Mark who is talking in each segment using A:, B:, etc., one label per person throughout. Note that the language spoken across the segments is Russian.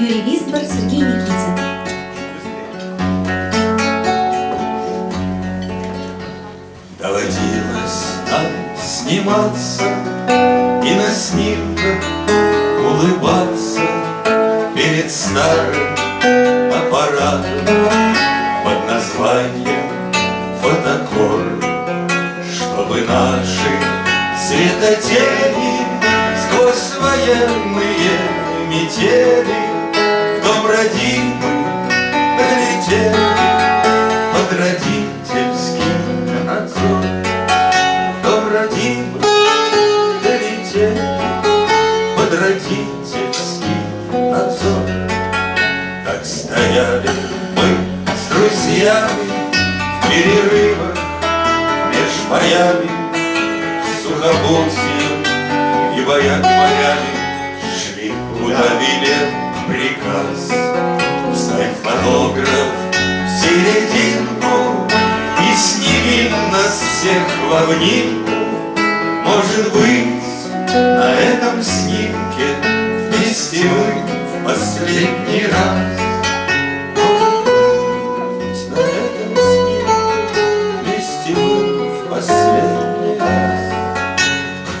A: Юрий Висбор, Сергей Никитин.
B: Доводилось нам сниматься И на снимках улыбаться Перед старым аппаратом Под названием фотокор Чтобы наши светотени Сквозь военные метели родимый долетели Под родительский надзор Дом родимый долетели Под родительский надзор Так стояли мы с друзьями В перерывах меж боями Сухопутьем и боями морями Шли, куда приказ Вставь фотограф в серединку И сними нас всех в обнимку. Может быть, на этом снимке Вместе мы в последний раз.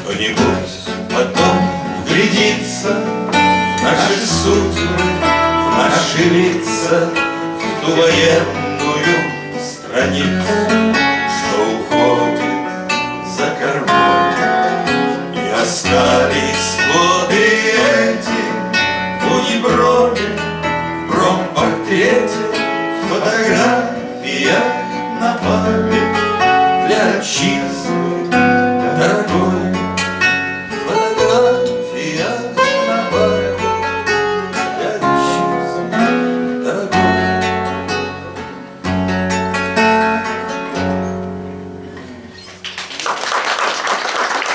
B: Кто-нибудь потом вглядится В наши судьбы, впилиться в ту военную страницу, что уходит за кормой. И остались годы эти в униброме, в бромпортрете, в на память для отчизны.